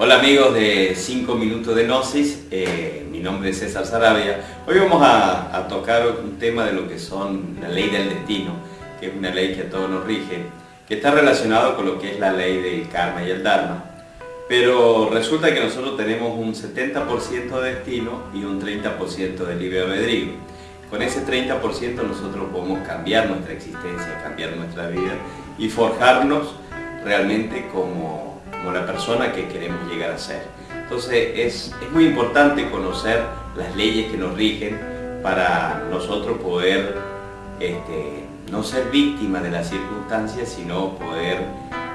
Hola amigos de 5 minutos de Gnosis, eh, mi nombre es César Sarabia. Hoy vamos a, tocar un tema de lo que son la ley del destino, que es una ley que a todos nos rige, que está relacionado con lo que es la ley del karma y el dharma. Pero resulta que nosotros tenemos un 70% de destino y un 30% de libre albedrío. Con ese 30% nosotros podemos cambiar nuestra existencia, cambiar nuestra vida y forjarnos realmente como como la persona que queremos llegar a ser. Entonces es, muy importante conocer las leyes que nos rigen para nosotros poder este, no ser víctimas de las circunstancias, sino poder,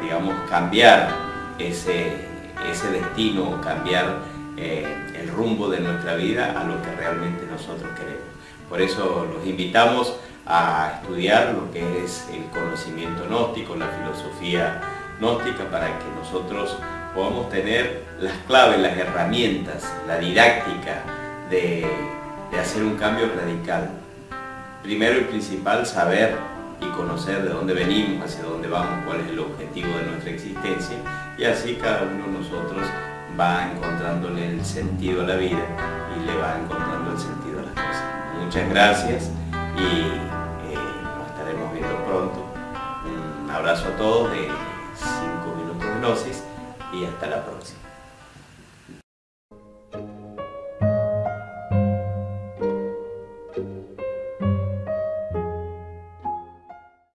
digamos, cambiar ese, ese destino, cambiar eh, el rumbo de nuestra vida a lo que realmente nosotros queremos. Por eso los invitamos a estudiar lo que es el conocimiento gnóstico, la filosofía para que nosotros podamos tener las claves, las herramientas, la didáctica de, hacer un cambio radical. Primero y principal, saber y conocer de dónde venimos, hacia dónde vamos, cuál es el objetivo de nuestra existencia y así cada uno de nosotros va encontrándole el sentido a la vida y le va encontrando el sentido a las cosas. Muchas gracias y eh, nos estaremos viendo pronto. Un abrazo a todos. De, y hasta la próxima.